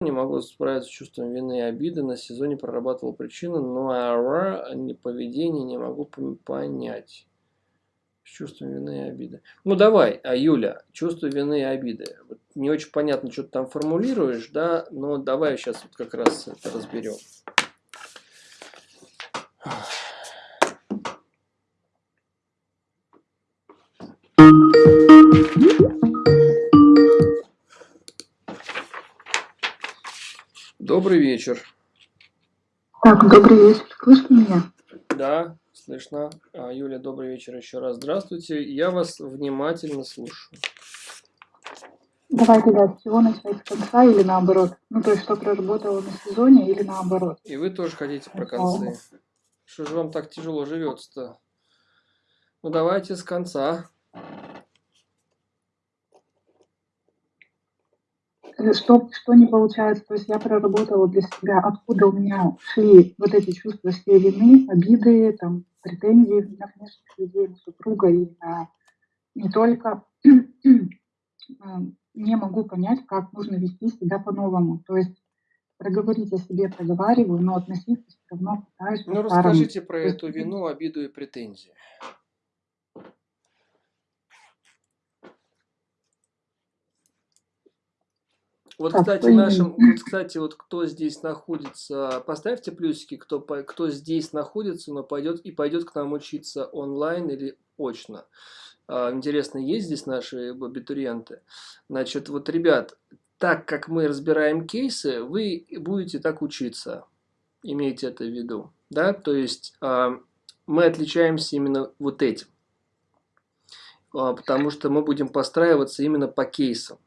не могу справиться с чувством вины и обиды. На сезоне прорабатывал причины, но ара поведение не могу понять. С чувством вины и обиды. Ну давай, а Юля, чувство вины и обиды. Вот не очень понятно, что ты там формулируешь, да, но давай сейчас вот как раз это разберем. Добрый вечер. Так, добрый вечер. Слышно меня? Да, слышно. А, Юля, добрый вечер еще раз. Здравствуйте. Я вас внимательно слушаю. Давайте, да, с чего начать, с конца или наоборот? Ну, то есть, что проработало на сезоне или наоборот? И вы тоже хотите про концы. Что же вам так тяжело живется-то? Ну, давайте с конца. Что, что не получается, то есть я проработала для себя, откуда у меня шли вот эти чувства все вины, обиды, там, претензии на внешних людей, на супруга и на не только, не могу понять, как нужно вести себя по-новому. То есть проговорить о себе проговариваю, но относиться все равно пытаюсь. Ну, расскажите про эту вину, обиду и претензии. Вот, кстати, нашим, вот, кстати, вот кто здесь находится, поставьте плюсики, кто, кто здесь находится, но пойдет и пойдет к нам учиться онлайн или очно. А, интересно, есть здесь наши абитуриенты? Значит, вот, ребят, так как мы разбираем кейсы, вы будете так учиться. Имейте это в виду. Да? То есть а, мы отличаемся именно вот этим. А, потому что мы будем постраиваться именно по кейсам.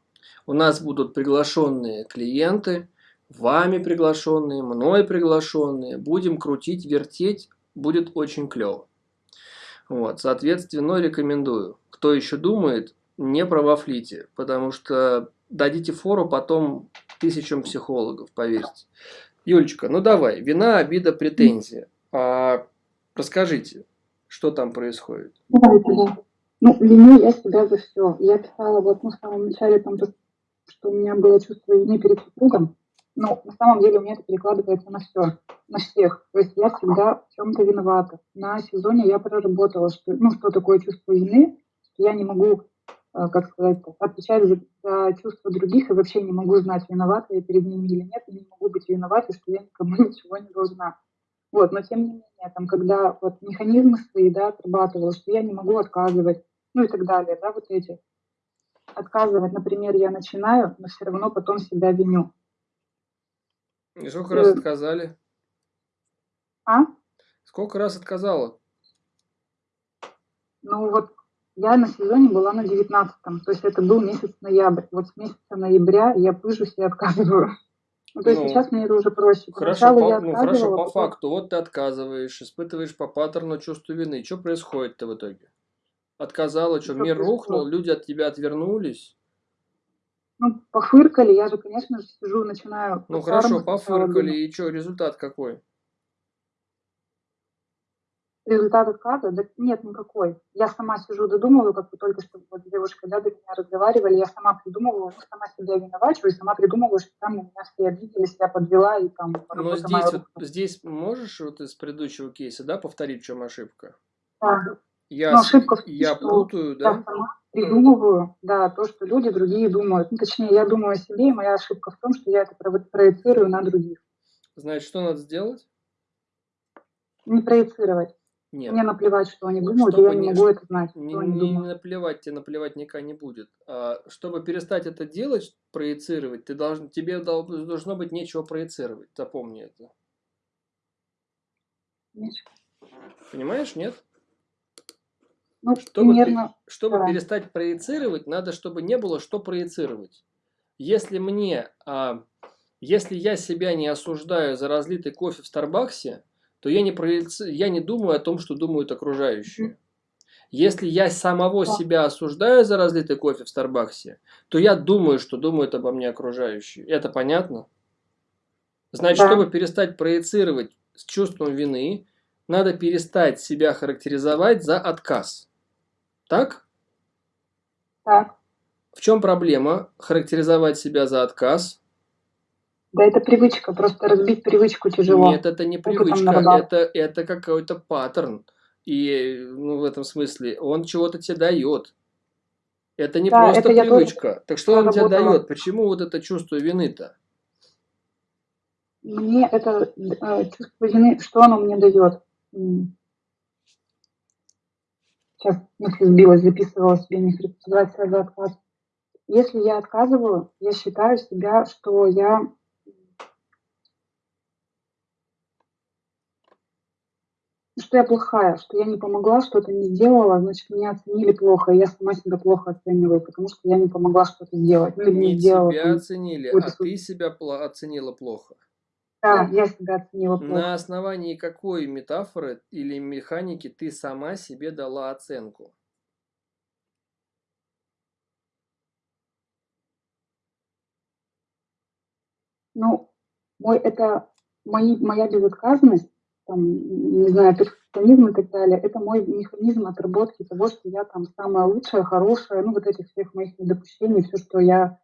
У нас будут приглашенные клиенты, вами приглашенные, мной приглашенные. Будем крутить, вертеть, будет очень клево. Вот, соответственно, рекомендую. Кто еще думает, не провафлите, потому что дадите фору потом тысячам психологов, поверьте. Юлечка, ну давай, вина, обида, претензия. А, расскажите, что там происходит? Ну, виню я себя за все. Я писала вот ну, в самом начале там что у меня было чувство вины перед супругом, но на самом деле у меня это перекладывается на все, на всех. То есть я всегда в чем-то виновата. На сезоне я проработала, что, ну, что такое чувство вины, что я не могу, э, как сказать, отвечать за, за чувства других и вообще не могу знать, виновата я перед ними или нет, и не могу быть виноватой, что я никому ничего не должна. Вот, но тем не менее, там, когда вот механизмы свои, да, отрабатывала, что я не могу отказывать, ну и так далее, да, вот эти отказывать, например, я начинаю, но все равно потом себя виню. И сколько раз э, отказали? А? Сколько раз отказала? Ну вот я на сезоне была на 19-м, то есть это был месяц ноябрь. Вот с месяца ноября я пыжусь и отказываю. Ну, то есть ну, сейчас мне это уже проще. Хорошо, по, ну, хорошо, по потом... факту, вот ты отказываешь, испытываешь по паттерну чувство вины. Что происходит-то в итоге? Отказала, что мир рухнул, люди от тебя отвернулись. Ну, пофыркали, я же, конечно же, сижу, начинаю... Ну, хорошо, пофыркали, и что, результат какой? Результат отказа? Да нет никакой. Я сама сижу, додумываю, как вы только что вот девушка, да, до меня разговаривали, я сама придумывала, ну, сама себя виновачиваю, и сама придумываю, что там на меня все обиделись, я подвела, и там... Но здесь, вот, здесь можешь вот из предыдущего кейса, да, повторить, в чем ошибка? Да. Я, ошибка в том, я путаю, да? Я сама придумываю, да, то, что люди другие думают. Ну, точнее, я думаю о себе, и моя ошибка в том, что я это проецирую на других. Значит, что надо сделать? Не проецировать. Нет. Мне наплевать, что они думают, чтобы и я не могу это знать. Не, не, не наплевать, тебе наплевать никогда не будет. А, чтобы перестать это делать, проецировать, ты должен, тебе должно быть нечего проецировать. Запомни это. Нечего. Понимаешь, нет? Ну, чтобы, примерно, чтобы да. перестать проецировать, надо, чтобы не было что проецировать. Если мне, а, если я себя не осуждаю за разлитый кофе в Старбаксе, то я не, проеци... я не думаю о том, что думают окружающие. Если я самого да. себя осуждаю за разлитый кофе в Старбаксе, то я думаю, что думают обо мне окружающие. Это понятно? Значит, да. чтобы перестать проецировать с чувством вины, надо перестать себя характеризовать за отказ. Так? Так. В чем проблема характеризовать себя за отказ? Да это привычка, просто разбить привычку тяжело. Нет, это не Опытом привычка, это, это какой-то паттерн. И, ну, в этом смысле, он чего-то тебе дает. Это не Да, просто это я тоже привычка. Так что он тебе дает? Почему вот это чувство вины-то? Мне это, э, чувство вины, что оно мне даёт? М. Щас мысль сбилась, записывала себе механизация за отказ. Если я отказываю, я считаю себя, что я что я плохая, что я не помогла, что-то не сделала, значит, меня оценили плохо, и я сама себя плохо оцениваю, потому что я не помогла что-то сделать, ну, не Не сделала там оценили, а ты себя оценила плохо. Да, я себя оценила На плохо. основании какой метафоры или механики ты сама себе дала оценку? Ну, мой это мои моя безотказность, там, не знаю, перфекционизм и так далее- это мой механизм отработки того, что я там самая лучшая, хорошая, ну, вот этих всех моих недопущений, всё, что я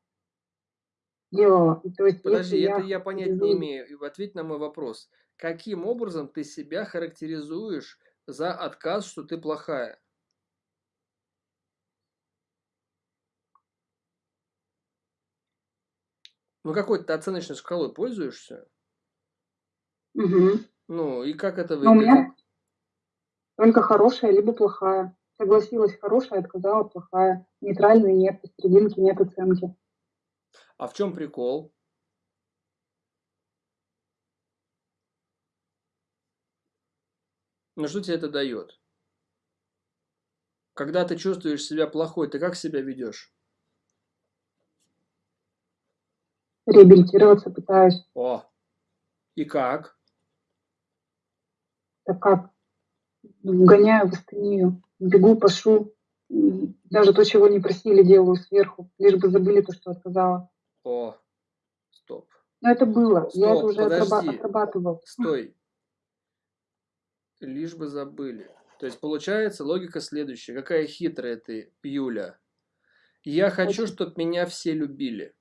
И то есть, Подожди, это я я понять не имею. Ответь на мой вопрос. Каким образом ты себя характеризуешь за отказ, что ты плохая? Ну, какой-то ты оценочной шкалой пользуешься? Мгм. Ну, и как это Ну, у выглядит? меня только хорошая либо плохая. Согласилась- хорошая, отказала- плохая. Нейтральной нет, посерединке нет оценки. А в чём прикол? Ну, что те это даёт? Когда ты чувствуешь себя плохой, ты как себя ведёшь? Реабилитироваться пытаюсь. О! И как? Так как? Вгоняю в астению, бегу, пашу, м, даже то, чего не просили, делаю сверху, лишь бы забыли то, что отказала. О! Стоп. Но это было, я это Стоп, уже подожди. отрабатывала. Стой. Лишь бы забыли. То есть получается логика следующая. Какая хитрая ты, Юля. Я хочу, Очень. чтоб меня все любили.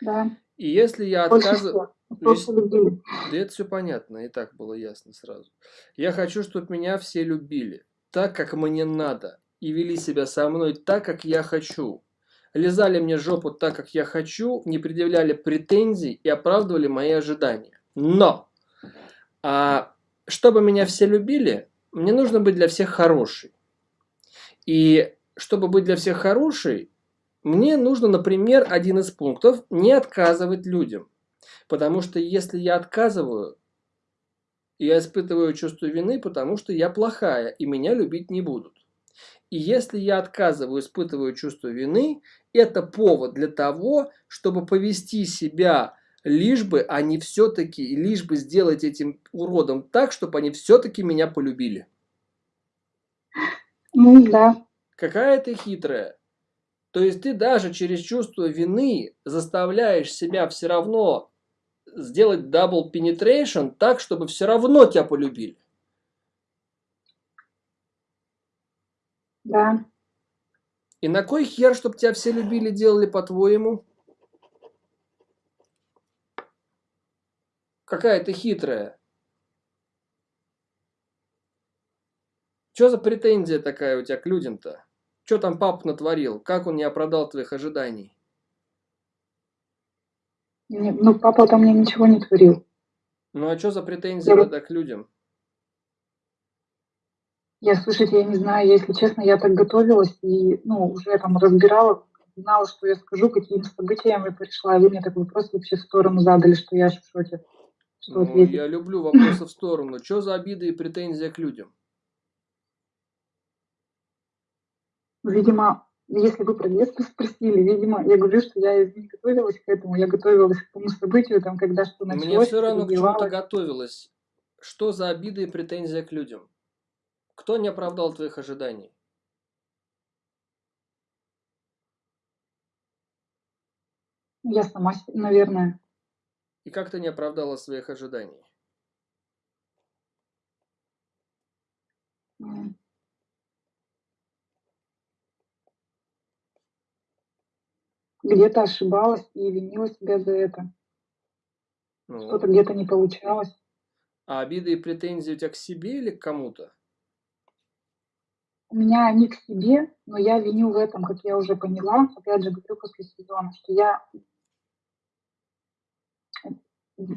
Да. И если я Больше отказыв всего. Весь Просто любили. Да это всё понятно, и так было ясно сразу. Я хочу, чтоб меня все любили так, как мне надо, и вели себя со мной так, как я хочу. Лизали мне жопу так, как я хочу, не предъявляли претензий и оправдывали мои ожидания. Но! А, чтобы меня все любили, мне нужно быть для всех хорошей. И чтобы быть для всех хорошей, мне нужно, например, один из пунктов- не отказывать людям. Потому что если я отказываю, я испытываю чувство вины, потому что я плохая, и меня любить не будут. И если я отказываю, испытываю чувство вины- это повод для того, чтобы повести себя, лишь бы они всё-таки лишь бы сделать этим уродом так, чтоб они всё-таки меня полюбили. Ну да. Какая ты хитрая. То есть ты даже через чувство вины заставляешь себя всё равно сделать double penetration так, чтобы всё равно тя полюбили. Да. И на кой хер, чтоб тя все любили, делали, по-твоему? Какая ты хитрая. Чё за претензия такая у тя к людям-то? Чё там папа натворил? Как он не оправдал твоих ожиданий? Не, ну, папа-то мне ничего не творил. Ну, а чё за претензия Я тогда к людям? Я, слушайте, я не знаю, если честно, я так готовилась и, ну, уже там разбирала, знала, что я скажу, какими событиями пришла, и вы мне такой вопрос вообще в сторону задали, что я аж в шоке. Что Ну, ответить? я люблю вопросы в сторону. Чё за обида и претензия к людям? Видимо, если вы про детство спросили, видимо, я говорю, что я не готовилась к этому, я готовилась к тому событию, там, когда что Мне началось, всё что равно, к чему ты развивалось. готовилась. Что за обида и претензия к людям? Кто не оправдал твоих ожиданий? Я сама наверное. И как ты не оправдала своих ожиданий? Где-то ошибалась и винила себя за это. Ну, Что-то где-то не получалось. а обиды и претензии у тебя к себе или к кому-то? У меня они к себе, но я виню в этом, как я уже поняла, опять же говорю после сезона, что я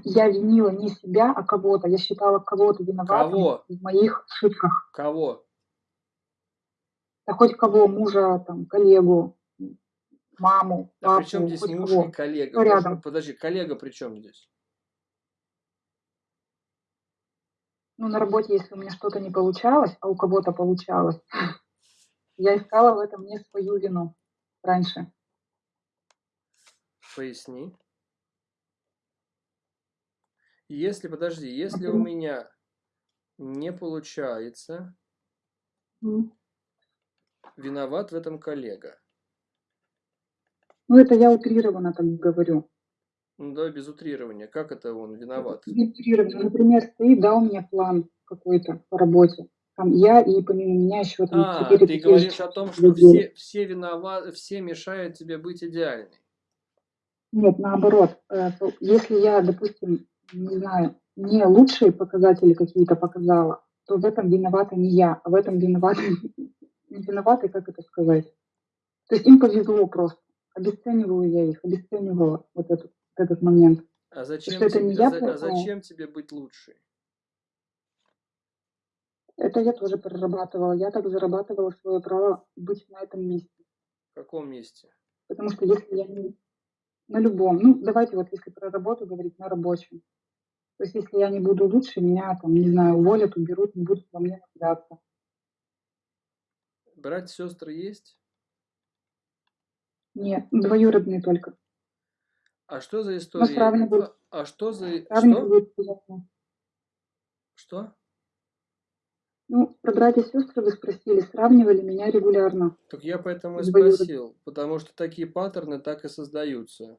я винила не себя, а кого-то. Я считала кого-то виноватым Кого? в моих ошибках. Кого? Да хоть кого, мужа, там, коллегу, маму, А при папу, чем здесь муж кого. и коллега? Кто рядом? Подожди, коллега при чем здесь? Ну, на работе, если у меня что-то не получалось, а у кого-то получалось, я искала в этом не свою вину раньше. Поясни. Если, подожди, если у меня не получается, виноват в этом коллега. Ну, это я утрированно так говорю. Ну, давай без утрирования. Как это он виноват? Не утрированно. Например, стоит, да, у меня план какой-то по работе. Там я и помимо меня еще там А, ты говоришь о том, что людей. все, все виноваты, все мешают тебе быть идеальной. Нет, наоборот. Э, Если я, допустим, не знаю, не лучшие показатели какие-то показала, то в этом виновата не я, а в этом виноваты, не виноваты, как это сказать. То есть им повезло просто. Обесцениваю я их, обесценивала вот этот, вот этот момент. А зачем, что это тебе, не я а плохая? зачем тебе быть лучшей? Это я тоже прорабатывала. Я так зарабатывала свое право быть на этом месте. В каком месте? Потому что если я не на любом, ну давайте вот если про работу говорить, на рабочем. То есть если я не буду лучше, меня там, не знаю, уволят, уберут, не будут во мне нуждаться. Братья, сестры есть? Нет, двоюродные только. А что за история? сравнивают. А, что за... Что? Сравнивают приятно. Что? Ну, про братья и сестры вы спросили, сравнивали меня регулярно. Так я поэтому и спросил, потому что такие паттерны так и создаются.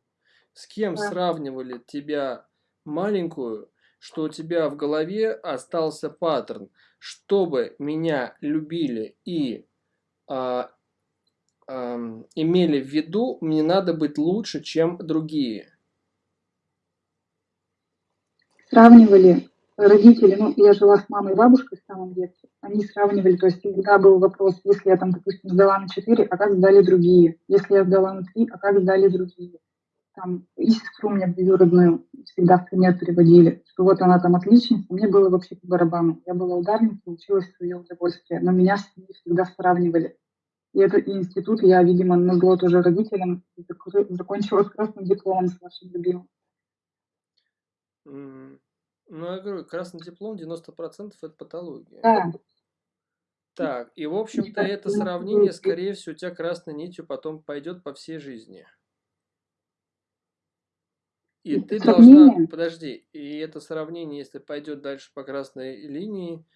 С кем Да. сравнивали тебя маленькую, что у тебя в голове остался паттерн, чтобы меня любили и а, ам, имели в виду, мне надо быть лучше, чем другие. Сравнивали родители, ну, я жила с мамой и бабушкой в самом детстве, они сравнивали, то есть всегда был вопрос, если я там, допустим, сдала на 4, а как сдали другие? Если я сдала на 3, а как сдали другие? Там, и сестру мне двоюродную всегда в пример приводили, что вот она там отличница, мне было вообще по барабану. Я была ударницей, училась в свое удовольствие, но меня с ней всегда сравнивали. И этот институт я, видимо, назло тоже родителям зак- закончила с красным дипломом с вашим любимым. Ну, я говорю, красный диплом 90% это патология. Да, Так, и в общем-то это ну, сравнение, ну, скорее всего, у тебя красной нитью потом пойдет по всей жизни. И ты должна, подожди, и это сравнение, если пойдет дальше по красной линии,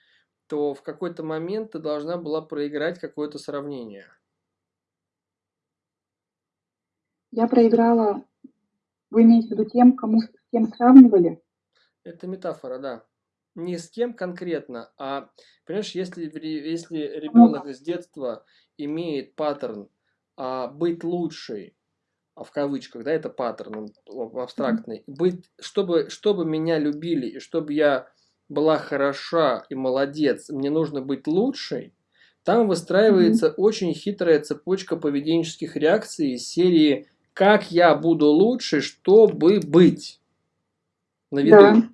то в какой-то момент ты должна была проиграть какое-то сравнение. я проиграла, вы имеете в виду тем, кому с кем сравнивали? Это метафора, да. Не с кем конкретно, а, понимаешь, если, если ребенок с детства имеет паттерн а, быть лучшей, а в кавычках, да, это паттерн он абстрактный, быть, чтобы, чтобы меня любили и чтобы я была хороша и молодец, мне нужно быть лучшей, там выстраивается очень хитрая цепочка поведенческих реакций из серии «Как я буду лучше, чтобы быть?» на виду. Да.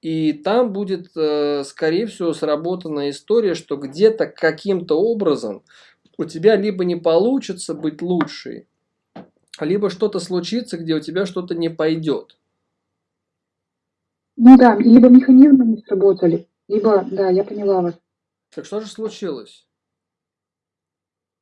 И там будет, э, скорее всего, сработана история, что где-то каким-то образом у тебя либо не получится быть лучшей, либо что-то случится, где у тебя что-то не пойдет. Ну да, либо механизмы не сработали, либо, да, я поняла вас. Так что же случилось?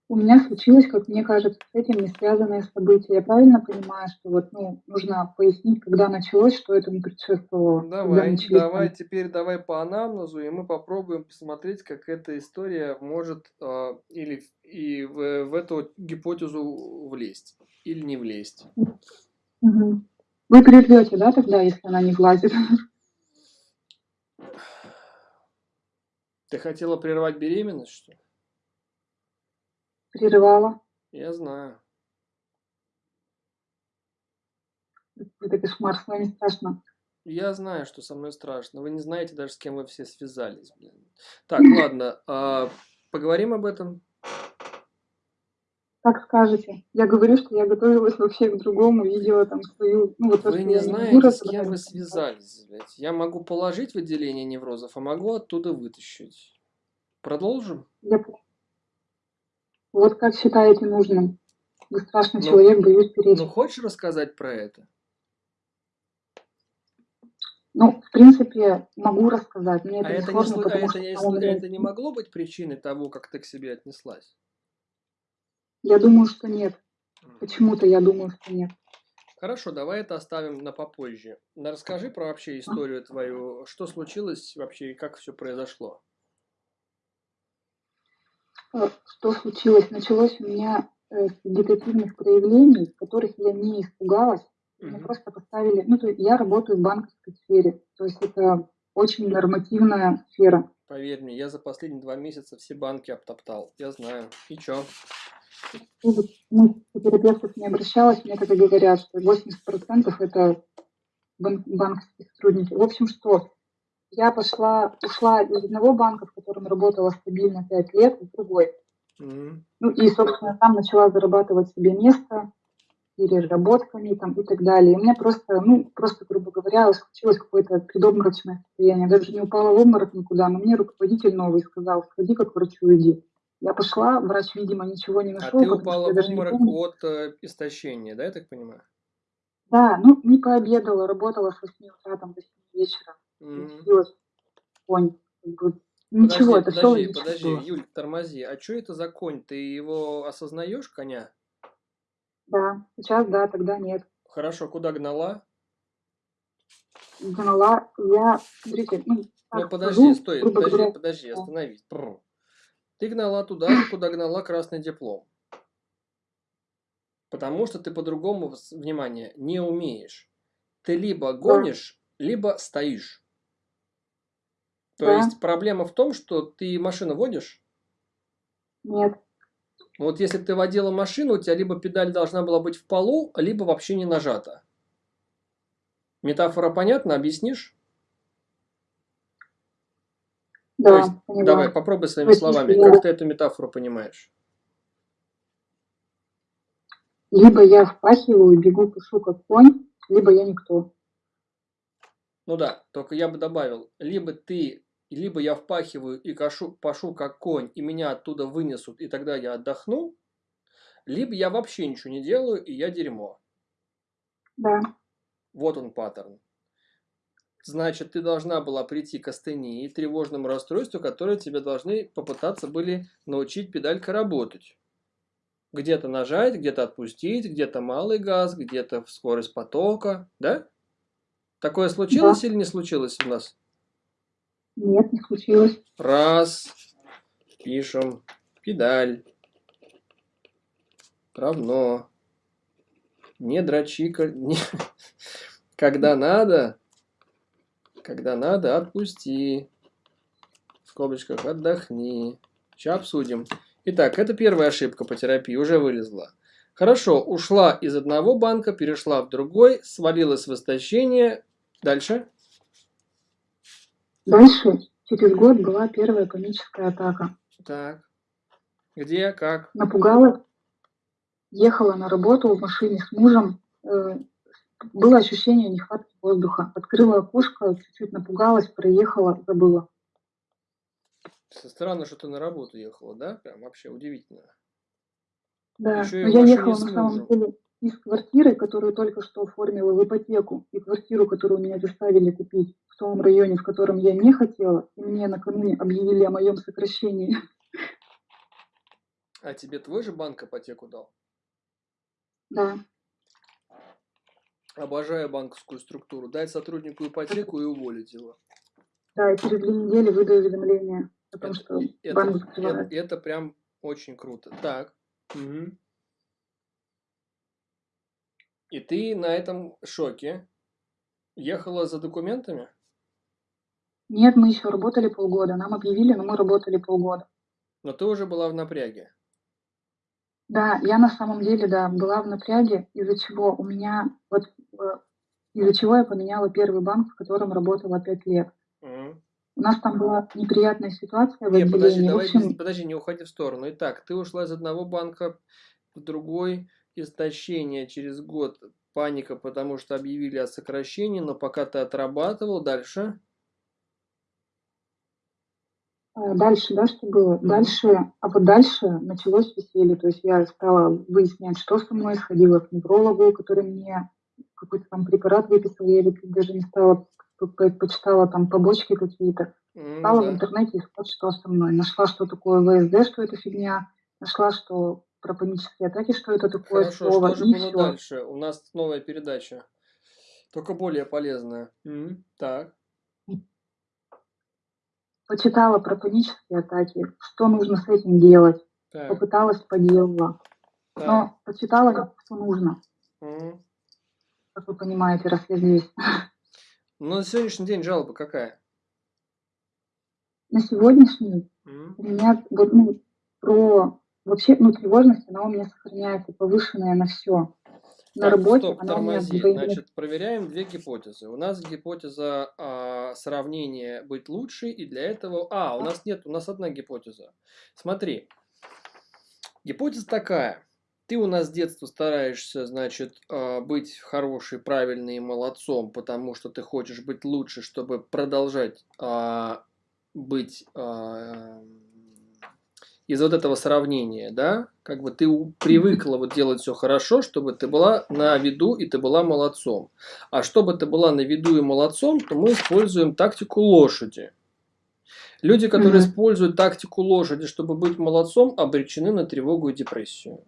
У меня случилось, как мне кажется, с этим не связанное событие. Я правильно понимаю, что вот, ну, нужно пояснить, когда началось, что этому предшествовало? когда Давай, начались там- давай, теперь давай по анамнезу, и мы попробуем посмотреть, как эта история может э, или и в, в эту гипотезу влезть, или не влезть. Мгм. Вы прервете, да, тогда, если она не влазит? Ты хотела прервать беременность, что ли? Прерывала. Я знаю. Это кошмар, с вами страшно. Я знаю, что со мной страшно. Вы не знаете даже, с кем вы все связались. Блин. Так, ладно. А, поговорим об этом. Как скажете. Я говорю, что я готовилась вообще к другому, видела там свою... Ну, вот вы не знаете, с кем вы связались, блядь. Я могу положить в отделение неврозов, а могу оттуда вытащить. Продолжим? Я... Вот как считаете нужным. Вы страшный ну, человек, боюсь перейти. Ну, хочешь рассказать про это? Ну, в принципе, могу рассказать. Мне а это, это, сложно, не, а это, не, это не могло быть причиной того, как ты к себе отнеслась? Я думаю, что нет. Почему-то я думаю, что нет. Хорошо, давай это оставим на попозже. Расскажи про вообще историю твою. Что случилось вообще и как все произошло? Э, что случилось? Началось у меня э, с вегетативных проявлений, которых я не испугалась. Меня просто поставили... Ну, то есть я работаю в банковской сфере. То есть это очень нормативная сфера. Поверь мне, я за последние два месяца все банки обтоптал. Я знаю. И чё? Ну, терапевтов не обращалась, мне тогда говорят, что 80% это бан банковские сотрудники. В общем, что я пошла, ушла из одного банка, в котором работала стабильно 5 лет, в другой. Mm-hmm. Ну и, собственно, там начала зарабатывать себе место переработками там, и так далее. И у меня просто, ну, просто, грубо говоря, случилось какое-то предобморочное состояние. Даже не упала в обморок никуда, но мне руководитель новый сказал, сходи к врачу, иди. Я пошла, врач, видимо, ничего не нашел. А ты упала в обморок от э, истощения, да, я так понимаю? Да, ну, не пообедала, работала с 8 утра, там, до 7 вечера. Mm-hmm. Конь. Ничего, подожди, это подожди, все подожди, было. Юль, тормози. А что это за конь? Ты его осознаешь, коня? Да, сейчас да, тогда нет. Хорошо, куда гнала? Гнала, я, смотрите, ну, ну подожди, скажу, стой, подожди, говоря, подожди, остановись. Ты гнала туда куда гнала красный диплом. Потому что ты по-другому, внимание, не умеешь. Ты либо гонишь, либо стоишь. То да. есть проблема в том, что ты машину водишь? Нет. Вот если ты водила машину, у тебя либо педаль должна была быть в полу, либо вообще не нажата. Метафора понятна? Объяснишь? Да, есть, понимаю. Давай, попробуй своими словами. Как ты эту метафору понимаешь? Либо я впахиваю, бегу, пишу как конь, либо я никто. Ну да, только я бы добавил, либо ты либо я впахиваю и кашу, пашу как конь, и меня оттуда вынесут, и тогда я отдохну, либо я вообще ничего не делаю, и я дерьмо. Да. Вот он паттерн. Значит, ты должна была прийти к астении, тревожному расстройству, которое тебе должны попытаться были научить педалька работать. Где-то нажать, где-то отпустить, где-то малый газ, где-то скорость потока, да? Такое случилось да. или не случилось у нас? Нет, не случилось. Раз. Пишем. Педаль. Равно. Не дрочи. Не... Когда надо, когда надо, отпусти. В скобочках отдохни. Сейчас обсудим. Итак, это первая ошибка по терапии, уже вылезла. Хорошо, ушла из одного банка, перешла в другой, свалилась в истощение. Дальше. Дальше, через год, была первая паническая атака. Так. Где, как? Напугала. Ехала на работу в машине с мужем. Э, было ощущение нехватки воздуха. Открыла окошко, чуть-чуть напугалась, проехала, забыла. Странно, что ты на работу ехала, да? Прям вообще удивительно. Да, но я ехала на самом деле из квартиры, которую только что оформила в ипотеку, и квартиру, которую меня заставили купить в том районе, в котором я не хотела, и мне накануне объявили о моем сокращении. А тебе твой же банк ипотеку дал? Да. Обожаю банковскую структуру. Дать сотруднику ипотеку и уволить его. Да, и через две недели выдаю уведомление о том, это, что это, банк это, это прям очень круто. Так. Угу. И ты на этом шоке ехала за документами? Нет, мы еще работали полгода. Нам объявили, но мы работали полгода. Но ты уже была в напряге. Да, я на самом деле, да, была в напряге, из-за чего у меня вот из-за чего я поменяла первый банк, в котором работала 5 лет. У нас там была неприятная ситуация в Не, подожди, отделении. В давай, общем, не- подожди, не уходи в сторону. Итак, ты ушла из одного банка в другой, истощение через год, паника, потому что объявили о сокращении, но пока ты отрабатывал, дальше. э, дальше, да, что было? Мгм. Дальше, а вот дальше началось веселье. То есть я стала выяснять, что со мной, сходила к неврологу, который мне какой-то там препарат выписал, я даже не стала, по- по- почитала там побочки какие-то. Стала в да. интернете искать, что со мной. Нашла, что такое ВСД, что это фигня. Нашла, что про панические атаки, что это такое Хорошо, слово. что же и было все. дальше? У нас новая передача, только более полезная. М, Так, Почитала про панические атаки, что нужно с этим делать. так, Попыталась, поделала. так. Но почитала, не что нужно. М. Как вы понимаете, раз я здесь. Ну, на сегодняшний день жалоба какая? На сегодняшний М, у меня вот, ну, про вообще, ну, тревожность, она у меня сохраняется повышенная на все. На Так, работе стоп, она у меня тормози. Значит, проверяем две гипотезы. У нас гипотеза а, сравнения быть лучше, и для этого... А, у нас нет, у нас одна гипотеза. Смотри, гипотеза такая. Ты у нас с детства стараешься, значит, а, быть хороший, правильный и молодцом, потому что ты хочешь быть лучше, чтобы продолжать а, быть а, из вот этого сравнения, да, как бы ты привыкла вот делать все хорошо, чтобы ты была на виду и ты была молодцом. А чтобы ты была на виду и молодцом, то мы используем тактику лошади. Люди, которые Мгм. используют тактику лошади, чтобы быть молодцом, обречены на тревогу и депрессию.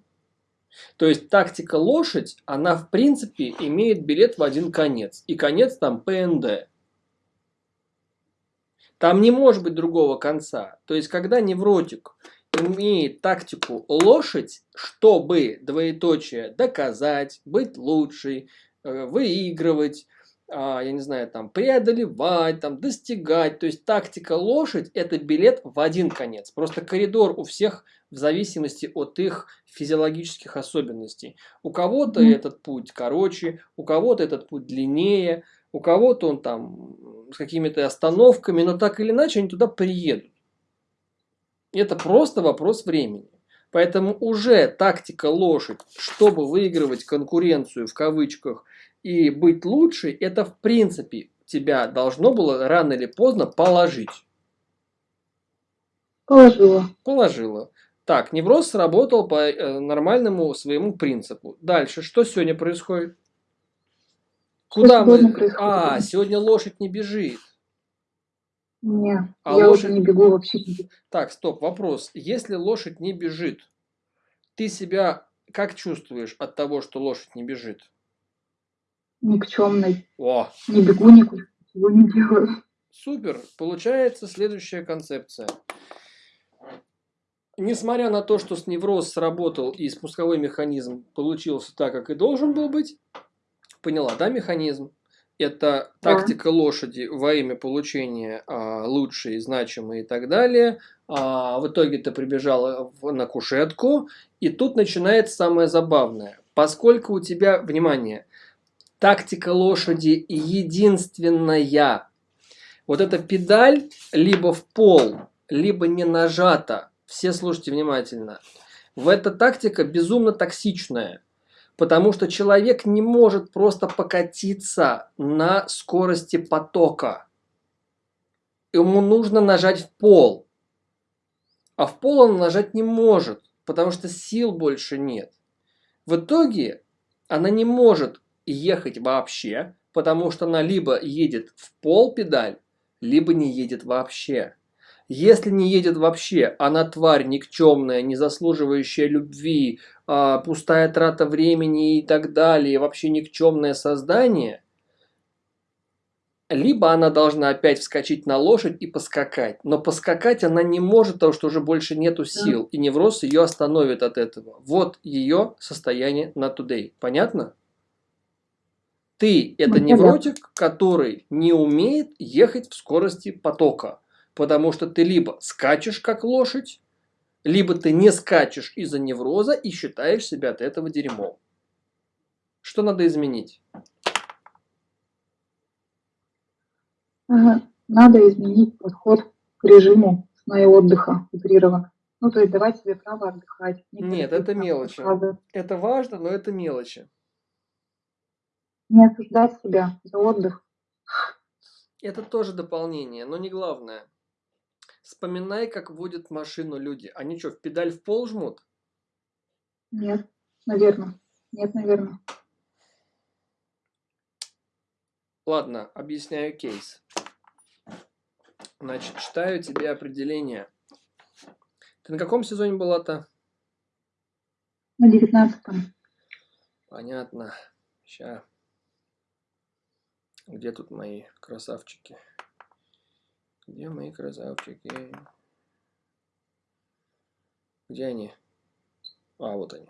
То есть тактика лошадь, она в принципе имеет билет в один конец. И конец там ПНД. Там не может быть другого конца. То есть, когда невротик имеет тактику лошадь, чтобы, двоеточие, доказать, быть лучшей, э, выигрывать, а, я не знаю, там, преодолевать, там, достигать. То есть, тактика лошадь – это билет в один конец. Просто коридор у всех в зависимости от их физиологических особенностей. У кого-то этот путь короче, у кого-то этот путь длиннее, у кого-то он там с какими-то остановками, но так или иначе они туда приедут. Это просто вопрос времени. Поэтому уже тактика лошадь, чтобы выигрывать конкуренцию в кавычках и быть лучше, это в принципе тебя должно было рано или поздно положить. Положила. Положила. Так, невроз сработал по э, нормальному своему принципу. Дальше, что сегодня происходит? Куда сегодня мы? происходит? А, сегодня лошадь не бежит. Не, А я лошадь- уже не бегу вообще. Так, стоп, вопрос. Если лошадь не бежит, ты себя как чувствуешь от того, что лошадь не бежит? Никчемной. О, Не бегу никуда, ничего не делаю. супер. Получается следующая концепция. Несмотря на то, что с невроз сработал и спусковой механизм получился так, как и должен был быть, поняла, да, механизм? Это Да. тактика лошади во имя получения а, лучшей, значимой и так далее. А, в итоге ты прибежала в- на кушетку, и тут начинается самое забавное. Поскольку у тебя, внимание, тактика лошади единственная, вот эта педаль либо в пол, либо не нажата. Все слушайте внимательно. В эта тактика безумно токсичная. Потому что человек не может просто покатиться на скорости потока. Ему нужно нажать в пол. А в пол он нажать не может, потому что сил больше нет. В итоге она не может ехать вообще, потому что она либо едет в пол педаль, либо не едет вообще. Если не едет вообще, она тварь никчемная, не заслуживающая любви, а, пустая трата времени и так далее, вообще никчемное создание, либо она должна опять вскочить на лошадь и поскакать. Но поскакать она не может, потому что уже больше нету сил, и невроз ее остановит от этого. Вот ее состояние на today. Понятно? Ты – это невротик, который не умеет ехать в скорости потока. Потому что ты либо скачешь как лошадь, либо ты не скачешь из-за невроза и считаешь себя от этого дерьмом. Что надо изменить? надо изменить подход к режиму сна и отдыха утрированно. Ну, то есть давать себе право отдыхать. Нет, это мелочи. Это важно, но это мелочи. Не осуждать себя за отдых. Это тоже дополнение, но не главное. Вспоминай, как водят машину люди. Они что, в педаль в пол жмут? Нет, наверное. Нет, наверное. Ладно, объясняю кейс. Значит, читаю тебе определение. Ты на каком сезоне была-то? На девятнадцатом. Понятно. Сейчас. Где тут мои красавчики? Где мои красавчики? Где они? А, вот они.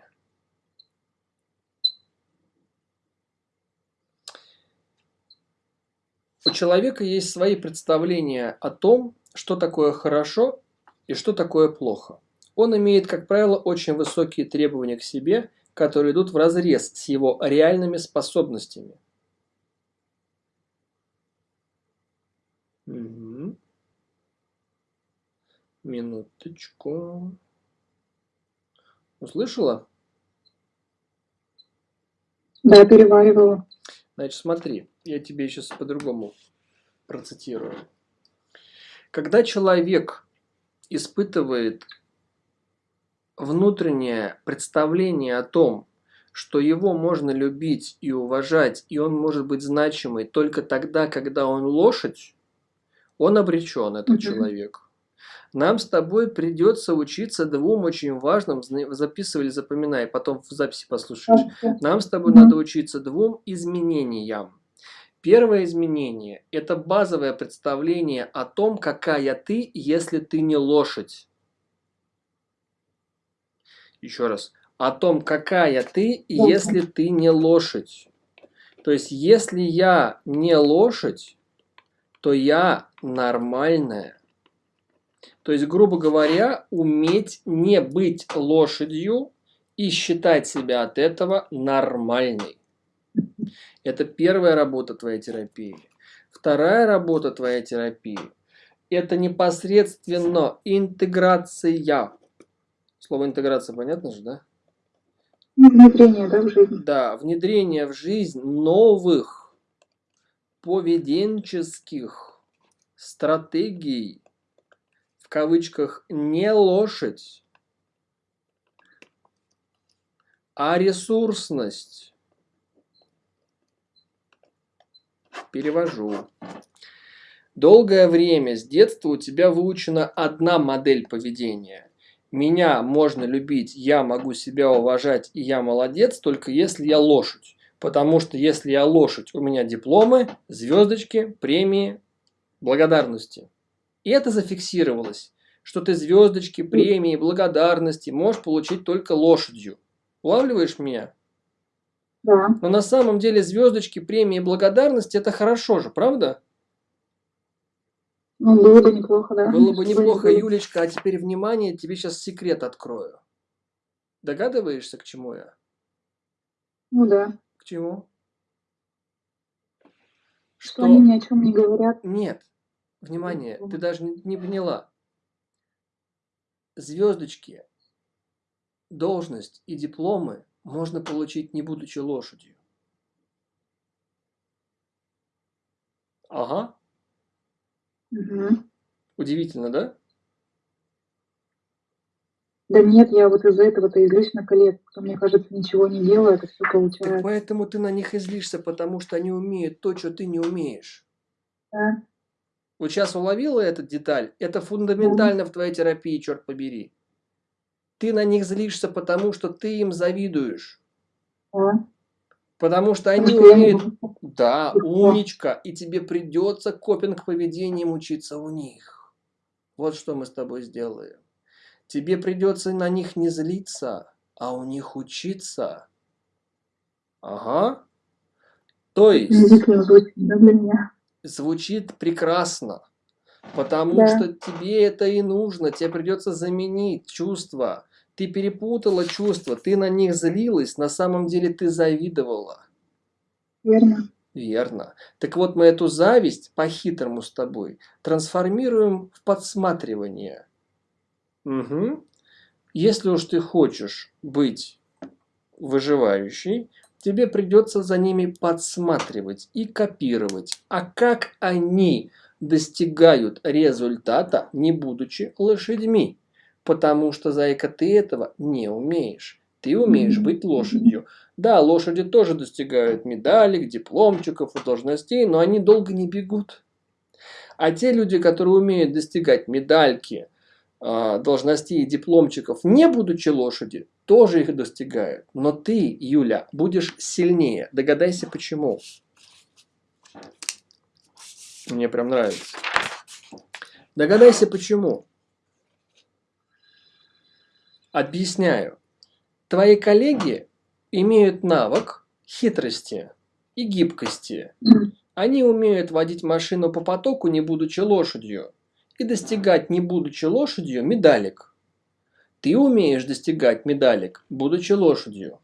У человека есть свои представления о том, что такое хорошо и что такое плохо. Он имеет, как правило, очень высокие требования к себе, которые идут в разрез с его реальными способностями. Угу. Минуточку. Услышала? Да, переваривала. Значит, смотри, я тебе сейчас по-другому процитирую. Когда человек испытывает внутреннее представление о том, что его можно любить и уважать, и он может быть значимый только тогда, когда он лошадь, он обречен, этот mm-hmm. человек. Нам с тобой придется учиться двум очень важным, записывали, запоминай, потом в записи послушаешь. Нам с тобой надо учиться двум изменениям. Первое изменение – это базовое представление о том, какая ты, если ты не лошадь. Еще раз. О том, какая ты, если ты не лошадь. То есть, если я не лошадь, то я нормальная. То есть, грубо говоря, уметь не быть лошадью и считать себя от этого нормальной. Это первая работа твоей терапии. Вторая работа твоей терапии – это непосредственно интеграция. Слово интеграция понятно же, да? Внедрение, да, в жизнь. Да, внедрение в жизнь новых поведенческих стратегий кавычках не лошадь, а ресурсность. Перевожу. Долгое время с детства у тебя выучена одна модель поведения. Меня можно любить, я могу себя уважать, и я молодец, только если я лошадь. Потому что если я лошадь, у меня дипломы, звездочки, премии, благодарности. И это зафиксировалось, что ты звездочки, премии, благодарности можешь получить только лошадью. Улавливаешь меня? Да. Но на самом деле звездочки, премии, благодарности это хорошо же, правда? Ну, было бы неплохо, да. Было бы неплохо, Юлечка. А теперь внимание, тебе сейчас секрет открою. Догадываешься, к чему я? Ну да. К чему? Что, что они ни о чем не говорят. Нет. Внимание, ты даже не, поняла. Звездочки, должность и дипломы можно получить не будучи лошадью. Ага. Угу. Удивительно, да? Да нет, я вот из-за этого-то излишь на коллег, кто, мне кажется, ничего не делает, и все получается. Так поэтому ты на них излишься, потому что они умеют то, что ты не умеешь. Да. Вот сейчас уловила эту деталь? Это фундаментально в твоей терапии, черт побери. Ты на них злишься, потому что ты им завидуешь. Потому что они умеют... Да, умничка. И тебе придется копинг поведением учиться у них. Вот что мы с тобой сделаем. Тебе придется на них не злиться, а у них учиться. Ага. То есть звучит прекрасно. Потому да. что тебе это и нужно. Тебе придется заменить чувства. Ты перепутала чувства, ты на них злилась, на самом деле ты завидовала. Верно. Верно. Так вот, мы эту зависть по-хитрому с тобой трансформируем в подсматривание. Угу. Если уж ты хочешь быть выживающей, тебе придется за ними подсматривать и копировать. А как они достигают результата, не будучи лошадьми? Потому что, зайка, ты этого не умеешь. Ты умеешь быть лошадью. Да, лошади тоже достигают медалек, дипломчиков и должностей, но они долго не бегут. А те люди, которые умеют достигать медальки, а, должностей и дипломчиков, не будучи лошади, тоже их достигают. Но ты, Юля, будешь сильнее. Догадайся, почему. Мне прям нравится. Догадайся, почему. Объясняю. Твои коллеги имеют навык хитрости и гибкости. Они умеют водить машину по потоку, не будучи лошадью, и достигать, не будучи лошадью, медалек. Ты умеешь достигать медалек, будучи лошадью.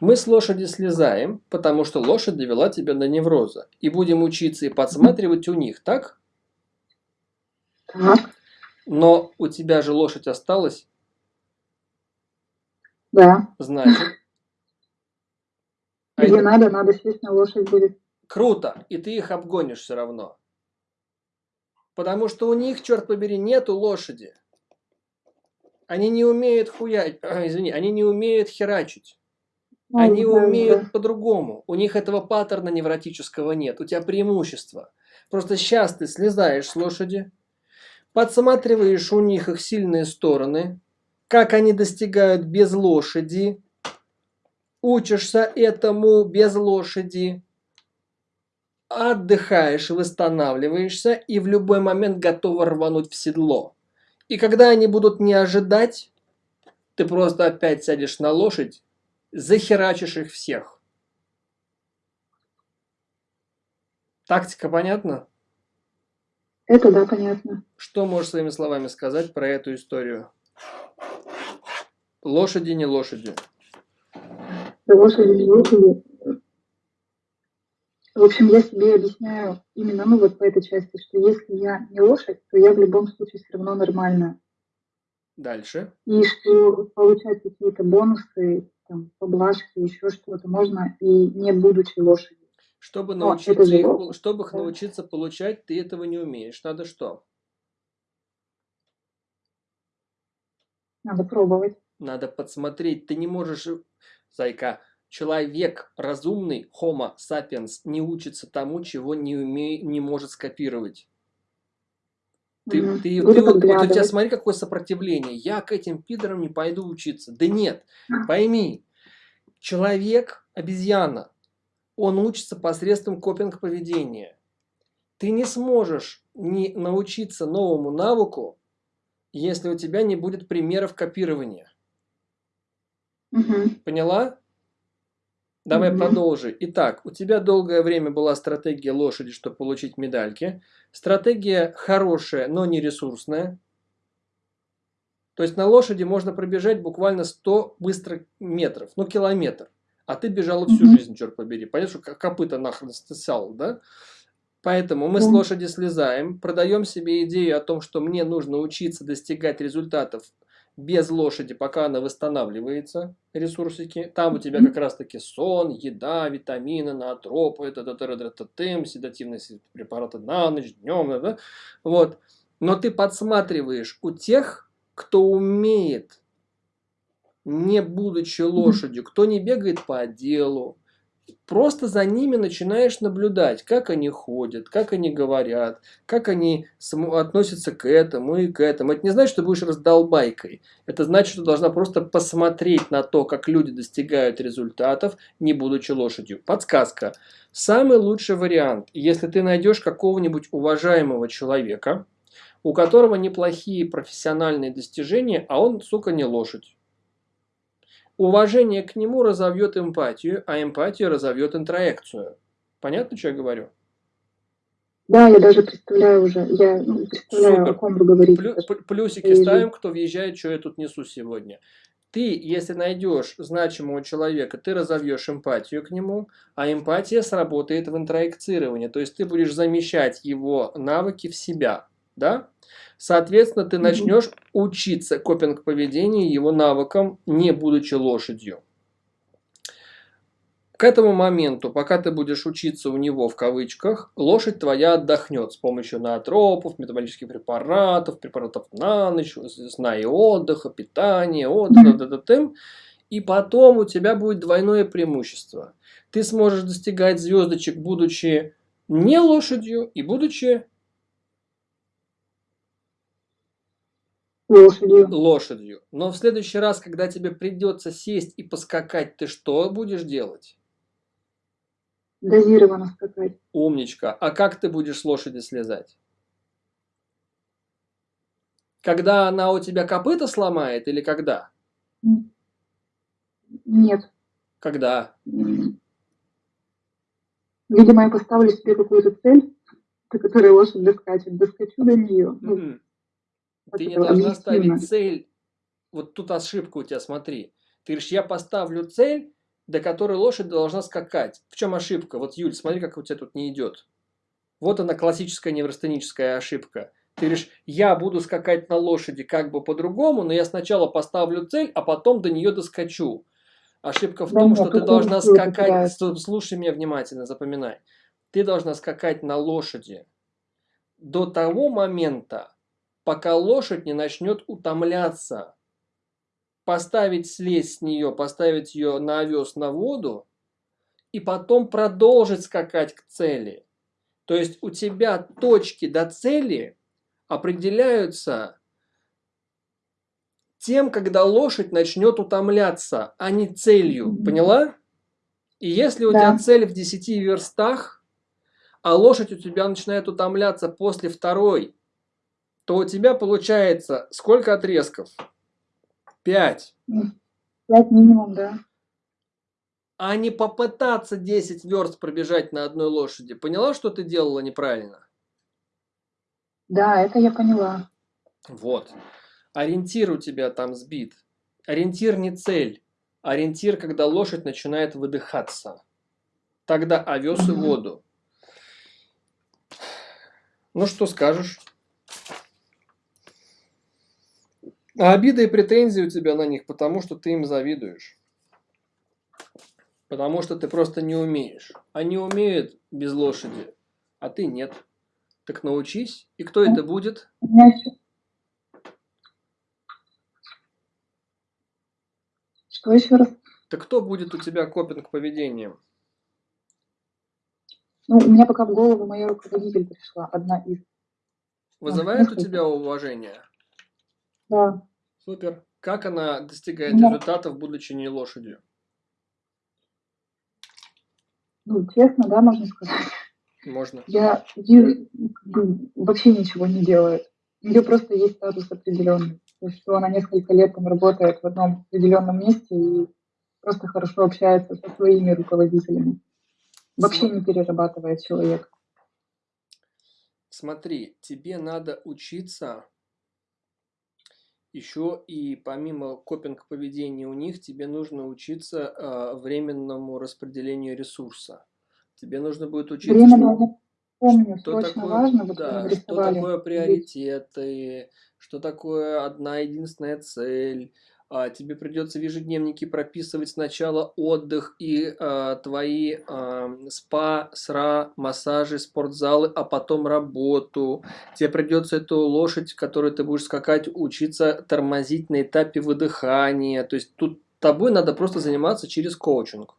Мы с лошади слезаем, потому что лошадь довела тебя до невроза. И будем учиться и подсматривать у них, так? Так. Но у тебя же лошадь осталась, Да. значит... А Где это- надо, надо сесть на лошадь будет. Круто, и ты их обгонишь все равно. Потому что у них, черт побери, нету лошади. Они не умеют хуять, извини, они не умеют херачить. Ну, Они умеют по-другому. У них этого паттерна невротического нет. У тебя преимущество. Просто сейчас ты слезаешь с лошади, подсматриваешь у них их сильные стороны, как они достигают без лошади, учишься этому без лошади, отдыхаешь, восстанавливаешься и в любой момент готова рвануть в седло. И когда они будут не ожидать, ты просто опять сядешь на лошадь, захерачишь их всех. Тактика понятна? Это да, понятно. Что можешь своими словами сказать про эту историю? Лошади не лошади. Лошади не лошади. В общем, я себе объясняю именно, ну вот по этой части, что если я не лошадь, то я в любом случае все равно нормальная. Дальше. И что получать какие-то бонусы, там, поблажки, еще что-то можно и не будучи лошадью. Чтобы научиться, же их, чтобы их да. научиться получать, ты этого не умеешь. Надо что? Надо пробовать. Надо подсмотреть. Ты не можешь, зайка, человек разумный, homo sapiens, не учится тому, чего не, уме... не может скопировать. Ты, Мгм. ты, Буду ты вот, вот у тебя смотри, какое сопротивление. Я к этим пидорам не пойду учиться. Да нет, пойми, человек, обезьяна, он учится посредством копинг поведения. Ты не сможешь не научиться новому навыку, если у тебя не будет примеров копирования. Мгм. Поняла? Давай Мгм. продолжи. Итак, у тебя долгое время была стратегия лошади, чтобы получить медальки. Стратегия хорошая, но не ресурсная. То есть на лошади можно пробежать буквально 100 быстро метров, ну километр. А ты бежала всю Мгм. жизнь, черт побери. Понятно, что ко- копыта нахрен стесал, да? Поэтому мы с лошади слезаем, продаем себе идею о том, что мне нужно учиться достигать результатов без лошади, пока она восстанавливается, ресурсики. Там у тебя как раз таки сон, еда, витамины, наотропы, седативные препараты на ночь, днем, да? Вот. Но ты подсматриваешь у тех, кто умеет, не будучи лошадью, кто не бегает по отделу, просто за ними начинаешь наблюдать, как они ходят, как они говорят, как они относятся к этому и к этому. Это не значит, что будешь раздолбайкой. Это значит, что должна просто посмотреть на то, как люди достигают результатов, не будучи лошадью. Подсказка. Самый лучший вариант, если ты найдешь какого-нибудь уважаемого человека, у которого неплохие профессиональные достижения, а он, сука, не лошадь. Уважение к нему разовьет эмпатию, а эмпатия разовьет интроекцию. Понятно, что я говорю? Да, я даже представляю уже, я ну, представляю, Супер. о ком вы говорите. Плю- плюсики ставим, кто въезжает, что я тут несу сегодня. Ты, если найдешь значимого человека, ты разовьешь эмпатию к нему, а эмпатия сработает в интроекцировании. То есть ты будешь замещать его навыки в себя. Да? Соответственно, ты начнешь учиться копинг-поведению, его навыкам, не будучи лошадью. К этому моменту, пока ты будешь учиться у него в кавычках, лошадь твоя отдохнет с помощью наотропов, метаболических препаратов, препаратов на ночь, сна и отдыха, питания, отдыха, т -т -т и потом у тебя будет двойное преимущество. Ты сможешь достигать звездочек, будучи не лошадью и будучи лошадью. лошадью. Но в следующий раз, когда тебе придется сесть и поскакать, ты что будешь делать? Дозированно скакать. Умничка. А как ты будешь с лошади слезать? Когда она у тебя копыта сломает или когда? Нет. Когда? Видимо, я поставлю себе какую-то цель, до которой лошадь доскачет. Доскочу до нее. Mm -hmm. Ты не должна ставить цель. Вот тут ошибка у тебя, смотри. Ты говоришь, я поставлю цель, до которой лошадь должна скакать. В чем ошибка? Вот, Юль, смотри, как у тебя тут не идет. Вот она классическая неврастеническая ошибка. Ты говоришь, я буду скакать на лошади как бы по-другому, но я сначала поставлю цель, а потом до нее доскочу. Ошибка в да том, что ты должна скакать, слушай меня внимательно, запоминай. Ты должна скакать на лошади до того момента, пока лошадь не начнет утомляться поставить слезть с нее, поставить ее на овес на воду и потом продолжить скакать к цели. То есть у тебя точки до цели определяются тем, когда лошадь начнет утомляться, а не целью. Поняла? И если у да. тебя цель в 10 верстах, а лошадь у тебя начинает утомляться после второй, то у тебя получается сколько отрезков? Пять. Пять минимум, да. А не попытаться 10 верст пробежать на одной лошади. Поняла, что ты делала неправильно? Да, это я поняла. Вот. Ориентир у тебя там сбит. Ориентир не цель. Ориентир, когда лошадь начинает выдыхаться. Тогда овес и воду. Ну, что скажешь? А обида и претензии у тебя на них, потому что ты им завидуешь. Потому что ты просто не умеешь. Они умеют без лошади, а ты нет. Так научись. И кто это будет? Что еще раз? Так кто будет у тебя копинг поведением? Ну, у меня пока в голову моя руководитель пришла, одна из. Вызывает у тебя уважение? Да. Супер. Как она достигает да. результатов, будучи не лошадью? Ну, честно, да, можно сказать. Можно. Я вижу, вообще ничего не делает. У нее просто есть статус определенный. То есть, что она несколько лет там работает в одном определенном месте и просто хорошо общается со своими руководителями. Вообще не перерабатывает человек. Смотри, тебе надо учиться еще и помимо копинг поведения у них, тебе нужно учиться э, временному распределению ресурса. Тебе нужно будет учиться, что, помню, что такое, важно, вот да, что такое приоритеты, что такое одна единственная цель, а, тебе придется в ежедневнике прописывать сначала отдых и а, твои а, спа, сра, массажи, спортзалы, а потом работу. Тебе придется эту лошадь, которую ты будешь скакать, учиться тормозить на этапе выдыхания. То есть тут тобой надо просто заниматься через коучинг.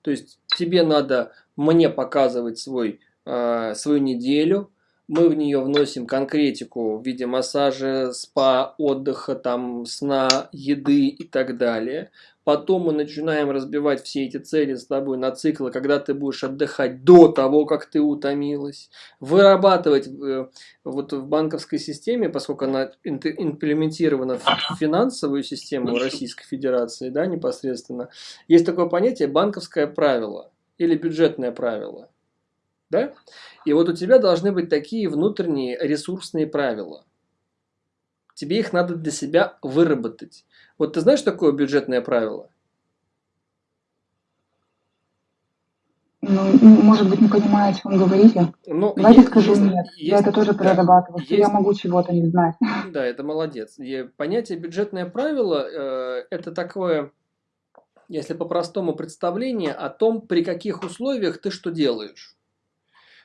То есть тебе надо мне показывать свой, э, свою неделю, мы в нее вносим конкретику в виде массажа, спа, отдыха, там, сна, еды и так далее. Потом мы начинаем разбивать все эти цели с тобой на циклы, когда ты будешь отдыхать до того, как ты утомилась. Вырабатывать э, вот в банковской системе, поскольку она имплементирована в финансовую систему Российской Федерации, да, непосредственно, есть такое понятие банковское правило или бюджетное правило. Да? И вот у тебя должны быть такие внутренние ресурсные правила. Тебе их надо для себя выработать. Вот ты знаешь такое бюджетное правило? Ну, может быть, не понимаю, о чем говорите. Ну, Давайте есть, скажу есть, нет. есть, я это тоже да, прорабатываю, что я есть, могу чего-то не знать. да, это молодец. И понятие бюджетное правило э, это такое, если по-простому представление о том, при каких условиях ты что делаешь.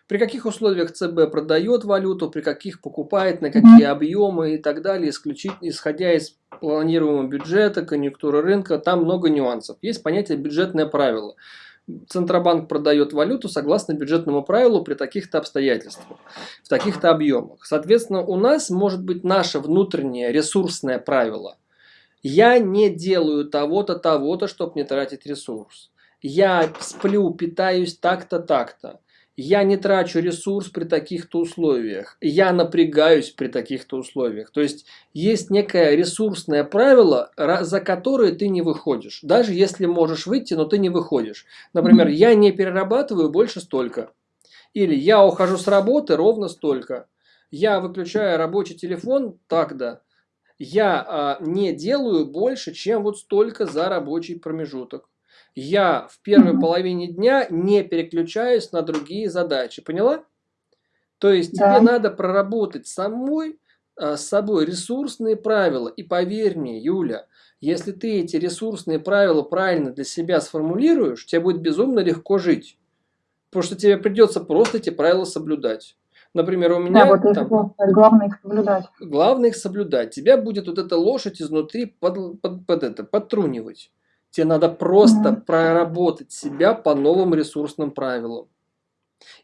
При каких условиях ЦБ продает валюту, при каких покупает, на какие объемы и так далее, исключительно исходя из планируемого бюджета, конъюнктуры рынка, там много нюансов. Есть понятие бюджетное правило. Центробанк продает валюту согласно бюджетному правилу при таких-то обстоятельствах, в таких-то объемах. Соответственно, у нас может быть наше внутреннее ресурсное правило. Я не делаю того-то, того-то, чтобы не тратить ресурс. Я сплю, питаюсь так-то, так-то. Я не трачу ресурс при таких-то условиях. Я напрягаюсь при таких-то условиях. То есть есть некое ресурсное правило, за которое ты не выходишь. Даже если можешь выйти, но ты не выходишь. Например, я не перерабатываю больше столько. Или я ухожу с работы ровно столько. Я выключаю рабочий телефон тогда. Я а, не делаю больше, чем вот столько за рабочий промежуток я в первой половине дня не переключаюсь на другие задачи. Поняла? То есть да. тебе надо проработать самой, а, с собой ресурсные правила. И поверь мне, Юля, если ты эти ресурсные правила правильно для себя сформулируешь, тебе будет безумно легко жить. Потому что тебе придется просто эти правила соблюдать. Например, у меня... Да, вот там, главное их соблюдать. Главное их соблюдать. Тебя будет вот эта лошадь изнутри под, под, под это, подтрунивать. Тебе надо просто mm-hmm. проработать себя по новым ресурсным правилам.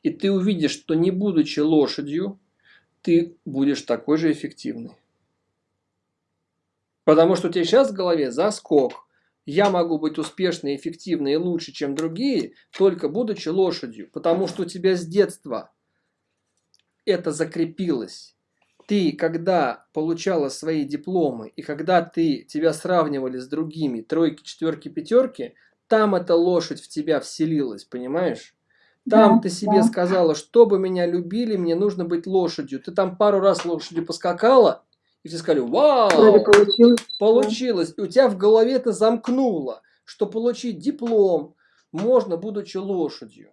И ты увидишь, что не будучи лошадью, ты будешь такой же эффективный. Потому что у тебя сейчас в голове заскок. Я могу быть успешной, эффективной и лучше, чем другие, только будучи лошадью. Потому что у тебя с детства это закрепилось ты, когда получала свои дипломы, и когда ты, тебя сравнивали с другими, тройки, четверки, пятерки, там эта лошадь в тебя вселилась, понимаешь? Там да, ты себе да. сказала, чтобы меня любили, мне нужно быть лошадью. Ты там пару раз лошадью поскакала, и все сказали, вау, получилось. получилось. И у тебя в голове это замкнуло, что получить диплом можно, будучи лошадью.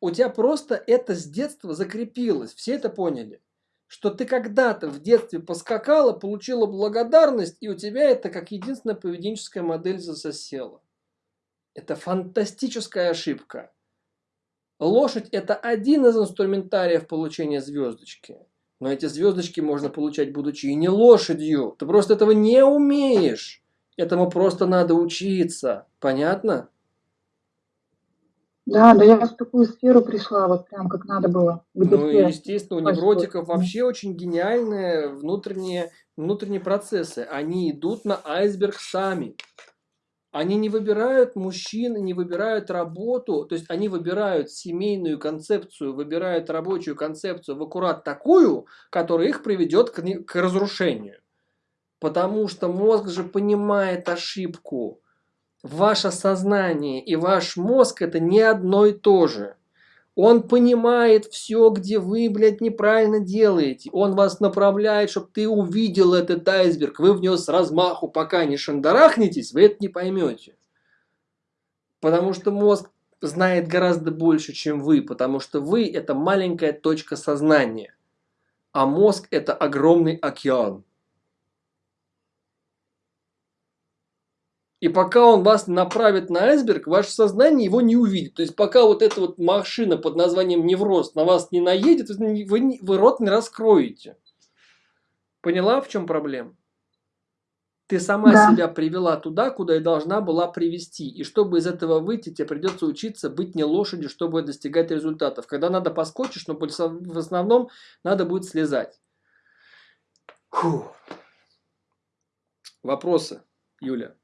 У тебя просто это с детства закрепилось. Все это поняли что ты когда-то в детстве поскакала, получила благодарность, и у тебя это как единственная поведенческая модель засосела. Это фантастическая ошибка. Лошадь – это один из инструментариев получения звездочки. Но эти звездочки можно получать, будучи и не лошадью. Ты просто этого не умеешь. Этому просто надо учиться. Понятно? Да, да я в такую сферу пришла, вот прям как надо было. Где ну, все естественно, у невротиков вообще очень гениальные внутренние, внутренние процессы. Они идут на айсберг сами. Они не выбирают мужчин, не выбирают работу, то есть они выбирают семейную концепцию, выбирают рабочую концепцию в аккурат такую, которая их приведет к, к разрушению. Потому что мозг же понимает ошибку ваше сознание и ваш мозг это не одно и то же. Он понимает все, где вы, блядь, неправильно делаете. Он вас направляет, чтобы ты увидел этот айсберг. Вы в него с размаху, пока не шандарахнетесь, вы это не поймете. Потому что мозг знает гораздо больше, чем вы. Потому что вы это маленькая точка сознания. А мозг это огромный океан. И пока он вас направит на айсберг, ваше сознание его не увидит. То есть пока вот эта вот машина под названием невроз на вас не наедет, вы, вы рот не раскроете. Поняла, в чем проблема? Ты сама да. себя привела туда, куда и должна была привести. И чтобы из этого выйти, тебе придется учиться быть не лошадью, чтобы достигать результатов. Когда надо поскочишь, но в основном надо будет слезать. Фу. Вопросы, Юля?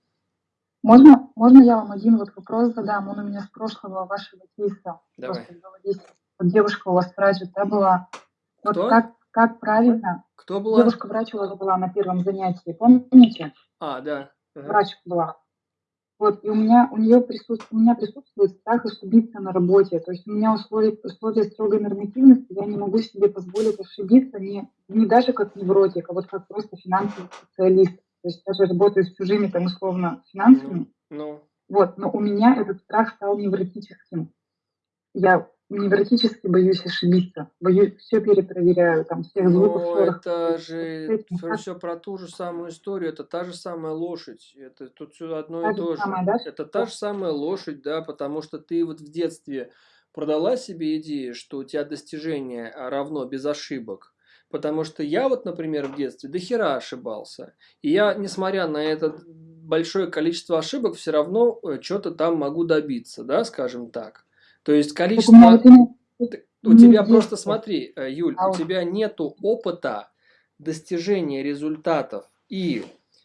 Можно, можно я вам один вот вопрос задам? Он у меня с прошлого вашего кейса. Давай. Вот девушка у вас врач да, была. Вот Кто? как, как правильно? Кто была? Девушка врач у вас была на первом занятии, помните? А, да. Ага. Врач была. Вот, и у меня, у нее присутствует, у меня присутствует страх ошибиться на работе. То есть у меня условия, условия строгой нормативности, я не могу себе позволить ошибиться не, не даже как невротик, а вот как просто финансовый специалист. То есть даже работаю с чужими там условно финансами. Ну, ну. Вот, но у меня этот страх стал невротическим. Я невротически боюсь ошибиться, боюсь, все перепроверяю, там, всех звуков, Но это же все про ту же самую историю, это та же самая лошадь, это тут все одно Та и же то же. самая, да, Это та же самая лошадь, да, потому что ты вот в детстве продала себе идею, что у тебя достижение равно без ошибок. Потому что я вот, например, в детстве до хера ошибался. И я, несмотря на это большое количество ошибок, все равно э, что-то там могу добиться, да, скажем так. То есть количество... У тебя просто смотри, э, Юль, у тебя нету опыта достижения результатов и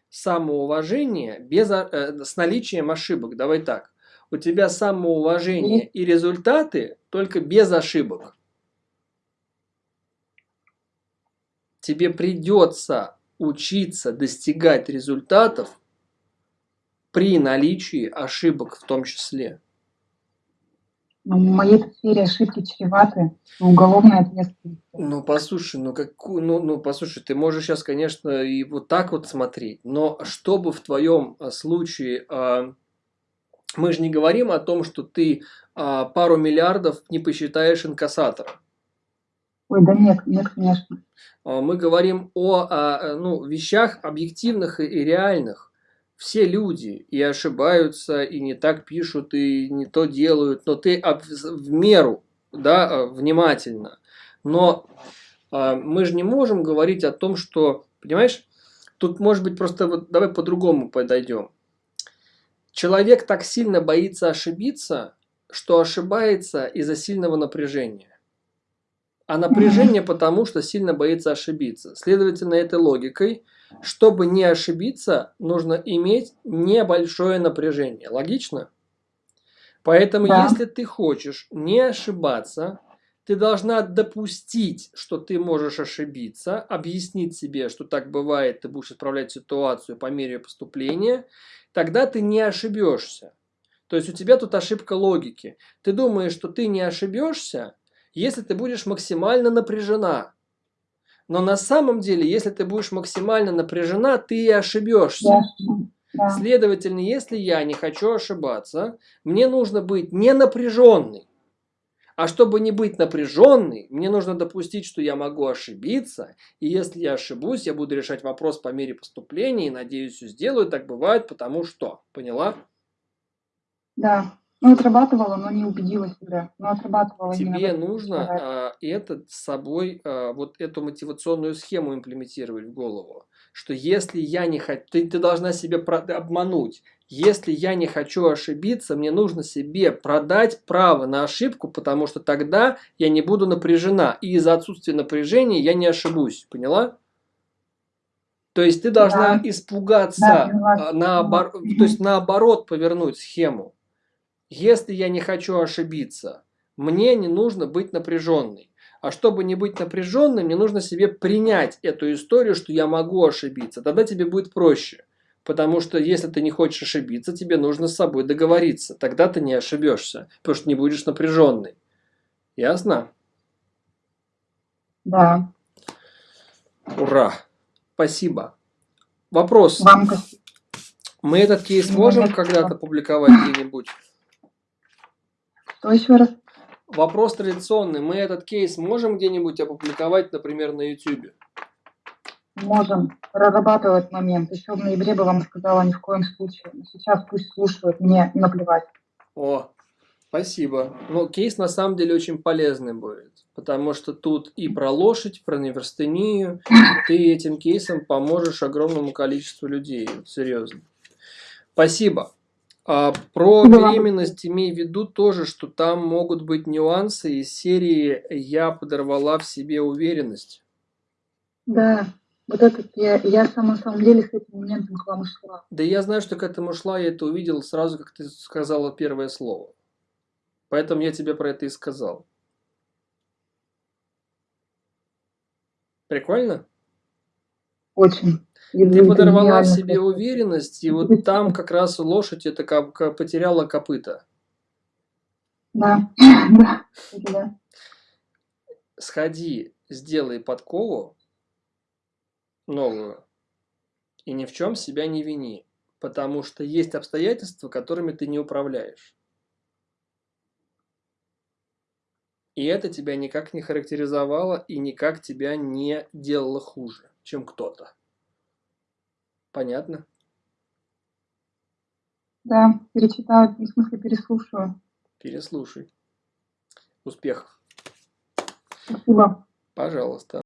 самоуважения без, э, с наличием ошибок. Давай так. У тебя самоуважение и результаты только без ошибок. Тебе придется учиться достигать результатов при наличии ошибок в том числе. Ну, в моей сфере ошибки чреваты уголовной ответственностью. Ну, послушай, ну, какую, ну, ну, послушай, ты можешь сейчас, конечно, и вот так вот смотреть, но чтобы в твоем а, случае, а, мы же не говорим о том, что ты а, пару миллиардов не посчитаешь инкассатором. Ой, да нет, нет, конечно. А, Мы говорим о а, ну, вещах объективных и реальных. Все люди и ошибаются, и не так пишут, и не то делают, но ты в меру, да, а, внимательно. Но а, мы же не можем говорить о том, что, понимаешь, тут может быть просто вот давай по-другому подойдем. Человек так сильно боится ошибиться, что ошибается из-за сильного напряжения. А напряжение потому, что сильно боится ошибиться. Следовательно, этой логикой, чтобы не ошибиться, нужно иметь небольшое напряжение. Логично? Поэтому, Да. если ты хочешь не ошибаться, ты должна допустить, что ты можешь ошибиться, объяснить себе, что так бывает, ты будешь исправлять ситуацию по мере поступления, тогда ты не ошибешься. То есть у тебя тут ошибка логики. Ты думаешь, что ты не ошибешься, если ты будешь максимально напряжена. Но на самом деле, если ты будешь максимально напряжена, ты и ошибешься. Да. Следовательно, если я не хочу ошибаться, мне нужно быть не напряженной. А чтобы не быть напряженной, мне нужно допустить, что я могу ошибиться. И если я ошибусь, я буду решать вопрос по мере поступления. И надеюсь, все сделаю. Так бывает, потому что. Поняла? Да. Ну, отрабатывала, но не убедила себя. Но отрабатывала именно в Тебе нужно а, это с собой, а, вот эту мотивационную схему имплементировать в голову. Что если я не хочу, ты, ты должна себе обмануть. Если я не хочу ошибиться, мне нужно себе продать право на ошибку, потому что тогда я не буду напряжена. И из-за отсутствия напряжения я не ошибусь. Поняла? То есть ты должна Да. испугаться, Да, а, наобор- то есть наоборот повернуть схему. Если я не хочу ошибиться, мне не нужно быть напряженной. А чтобы не быть напряженной, мне нужно себе принять эту историю, что я могу ошибиться. Тогда тебе будет проще. Потому что если ты не хочешь ошибиться, тебе нужно с собой договориться. Тогда ты не ошибешься, потому что не будешь напряженной. Ясно? Да. Ура! Спасибо. Вопрос. Вам Мы этот кейс можем когда-то публиковать где-нибудь? Что еще раз? Вопрос традиционный. Мы этот кейс можем где-нибудь опубликовать, например, на YouTube? Можем прорабатывать момент. Еще в ноябре бы вам сказала ни в коем случае. Но сейчас пусть слушают, мне наплевать. О, спасибо. Ну, кейс на самом деле очень полезный будет, потому что тут и про лошадь, про неврастению, ты этим кейсом поможешь огромному количеству людей, серьезно. Спасибо. А про вам. беременность имей в виду тоже, что там могут быть нюансы из серии «Я подорвала в себе уверенность». Да, вот этот я, я сам, на самом деле с этим моментом к вам шла. Да я знаю, что к этому шла, я это увидел сразу, как ты сказала первое слово. Поэтому я тебе про это и сказал. Прикольно? очень. Ты подорвала в себе уверенность, и вот там как раз лошадь это ка- ка- потеряла копыта. Да, да, кстати, да. Сходи, сделай подкову новую, и ни в чем себя не вини, потому что есть обстоятельства, которыми ты не управляешь. И это тебя никак не характеризовало и никак тебя не делало хуже, чем кто-то. Понятно? Да, перечитаю, в смысле переслушаю. Переслушай. Успехов. Спасибо. Пожалуйста.